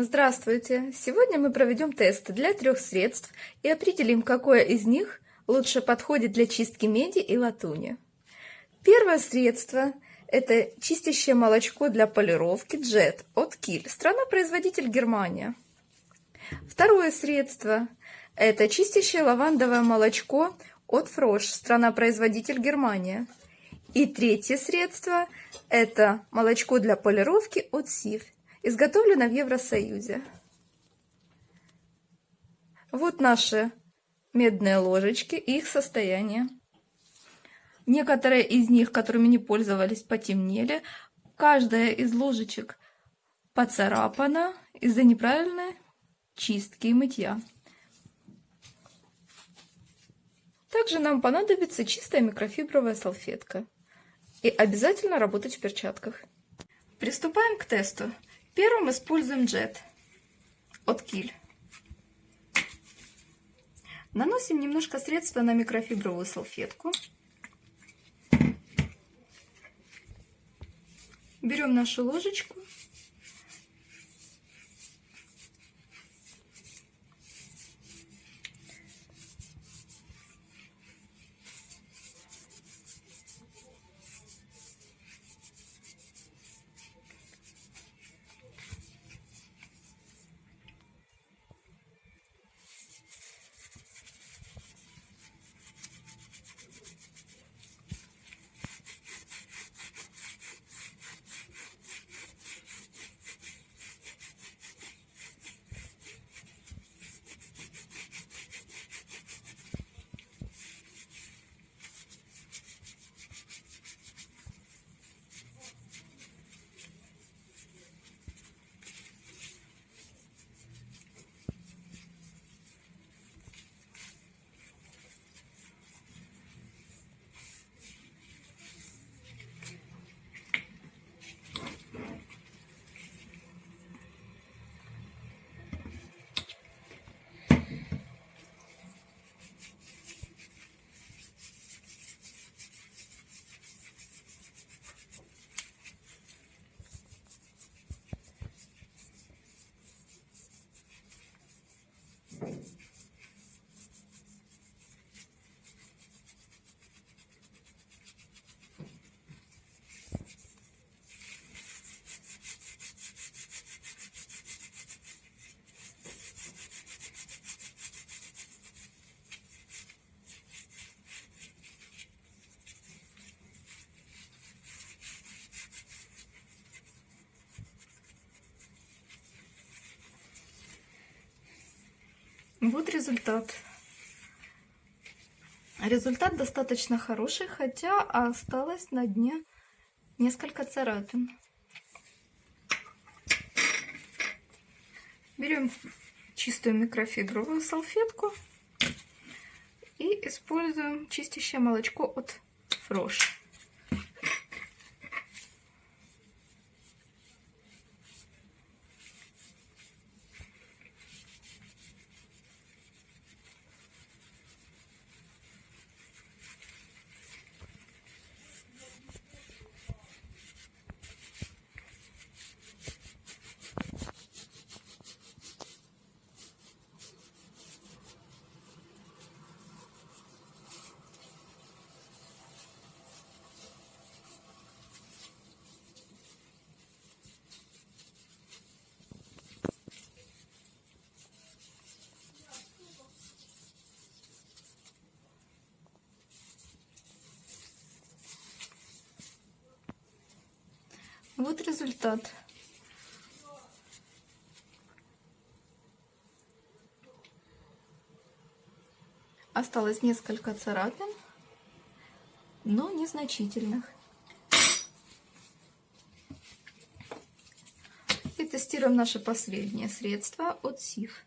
Здравствуйте! Сегодня мы проведем тест для трех средств и определим, какое из них лучше подходит для чистки меди и латуни. Первое средство – это чистящее молочко для полировки Jet от Kiel, страна-производитель Германия. Второе средство – это чистящее лавандовое молочко от Frosch, страна-производитель Германия. И третье средство – это молочко для полировки от Сив – изготовлена в Евросоюзе. Вот наши медные ложечки и их состояние. Некоторые из них, которыми не пользовались, потемнели. Каждая из ложечек поцарапана из-за неправильной чистки и мытья. Также нам понадобится чистая микрофибровая салфетка. И обязательно работать в перчатках. Приступаем к тесту. Первым используем джет от Киль. Наносим немножко средства на микрофибровую салфетку. Берем нашу ложечку Вот результат. Результат достаточно хороший, хотя осталось на дне несколько царапин. Берем чистую микрофибровую салфетку и используем чистящее молочко от Фрош. Вот результат. Осталось несколько царапин, но незначительных. И тестируем наше последнее средство от СИФ.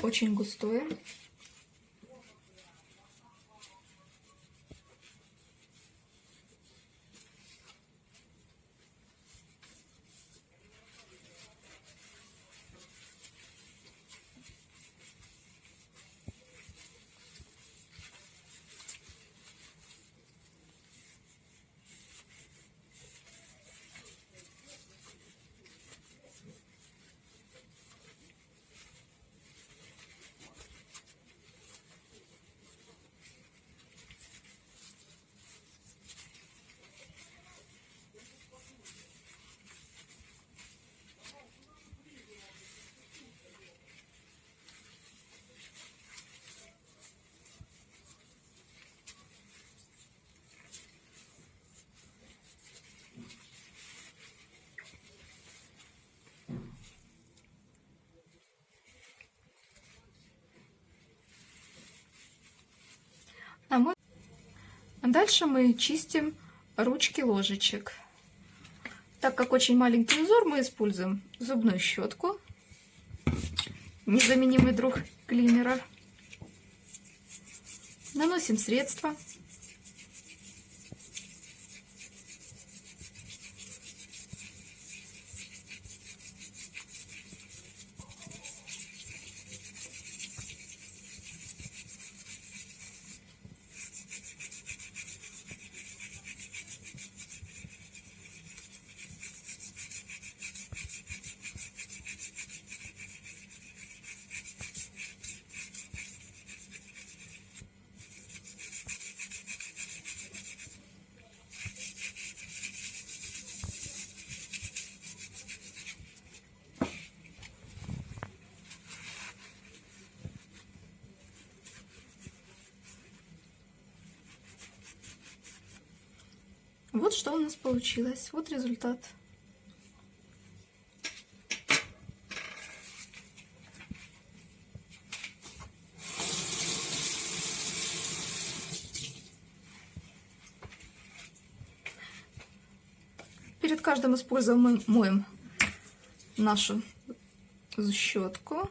Очень густое. Дальше мы чистим ручки ложечек. Так как очень маленький узор, мы используем зубную щетку, незаменимый друг клинера. Наносим средство. Вот что у нас получилось. Вот результат. Перед каждым используем мы моем нашу щетку.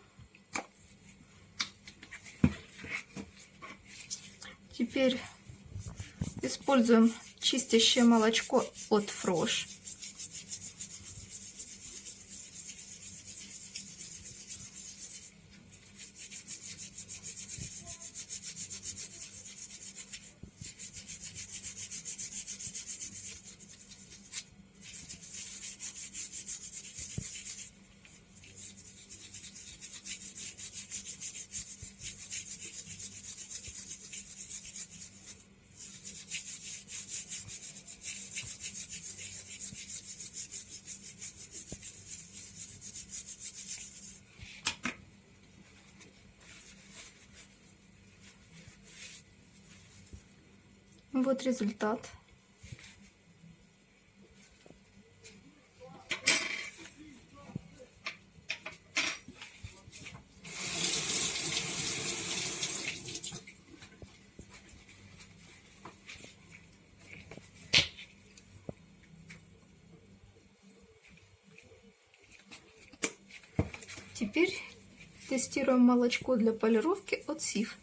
Теперь используем чистящее молочко от Фрош. Вот результат. Теперь тестируем молочко для полировки от СИФ.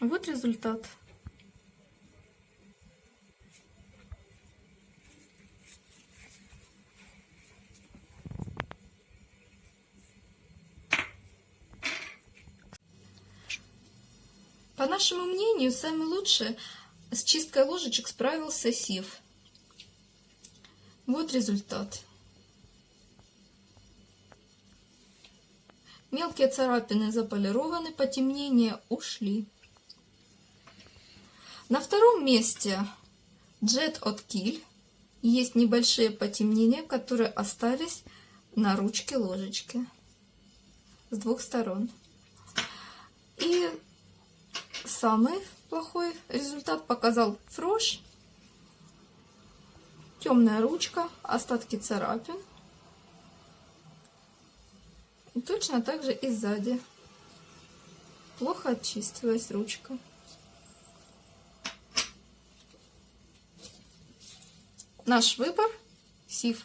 Вот результат. По нашему мнению, самый лучший с чисткой ложечек справился Сив. Вот результат. Мелкие царапины заполированы, потемнения ушли. На втором месте Jet от Kill. Есть небольшие потемнения, которые остались на ручке ложечки с двух сторон. И самый плохой результат показал Фрош. Темная ручка, остатки царапин. И точно так же и сзади. Плохо очистилась ручка. Наш выбор – СИФ.